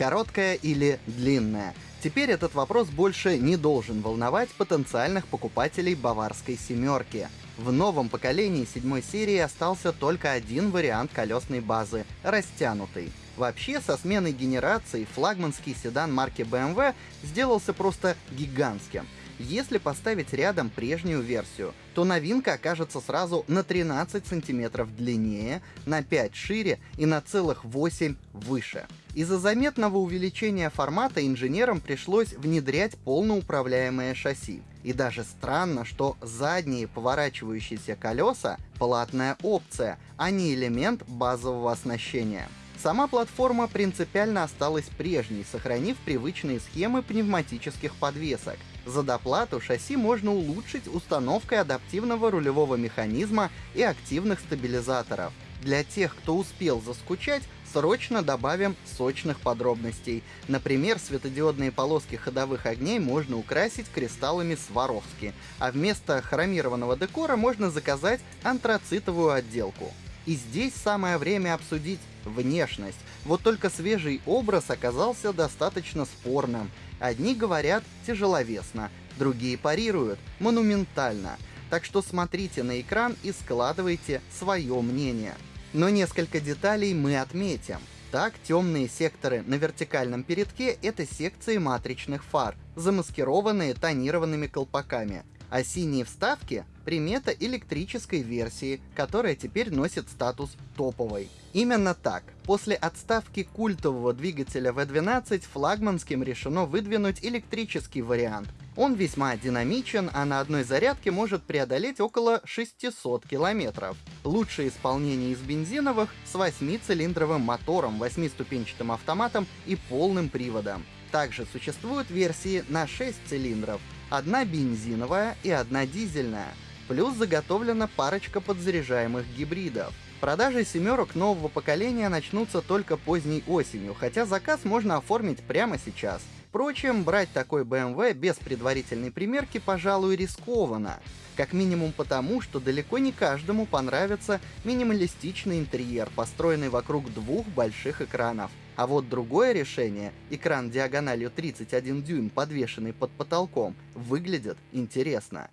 Короткая или длинная? Теперь этот вопрос больше не должен волновать потенциальных покупателей баварской семерки. В новом поколении седьмой серии остался только один вариант колесной базы — растянутый. Вообще, со сменой генерации флагманский седан марки BMW сделался просто гигантским — если поставить рядом прежнюю версию, то новинка окажется сразу на 13 сантиметров длиннее, на 5 шире и на целых 8 выше. Из-за заметного увеличения формата инженерам пришлось внедрять полноуправляемое шасси. И даже странно, что задние поворачивающиеся колеса — платная опция, а не элемент базового оснащения. Сама платформа принципиально осталась прежней, сохранив привычные схемы пневматических подвесок. За доплату шасси можно улучшить установкой адаптивного рулевого механизма и активных стабилизаторов. Для тех, кто успел заскучать, срочно добавим сочных подробностей. Например, светодиодные полоски ходовых огней можно украсить кристаллами Сваровски, а вместо хромированного декора можно заказать антрацитовую отделку. И здесь самое время обсудить внешность. Вот только свежий образ оказался достаточно спорным. Одни говорят тяжеловесно, другие парируют монументально. Так что смотрите на экран и складывайте свое мнение. Но несколько деталей мы отметим. Так, темные секторы на вертикальном передке — это секции матричных фар, замаскированные тонированными колпаками а синие вставки — примета электрической версии, которая теперь носит статус топовой. Именно так. После отставки культового двигателя V12 флагманским решено выдвинуть электрический вариант. Он весьма динамичен, а на одной зарядке может преодолеть около 600 километров. Лучшее исполнение из бензиновых с 8-цилиндровым мотором, 8-ступенчатым автоматом и полным приводом. Также существуют версии на 6 цилиндров, одна бензиновая и одна дизельная. Плюс заготовлена парочка подзаряжаемых гибридов. Продажи семерок нового поколения начнутся только поздней осенью, хотя заказ можно оформить прямо сейчас. Впрочем, брать такой BMW без предварительной примерки, пожалуй, рискованно. Как минимум потому, что далеко не каждому понравится минималистичный интерьер, построенный вокруг двух больших экранов. А вот другое решение, экран диагональю 31 дюйм, подвешенный под потолком, выглядит интересно.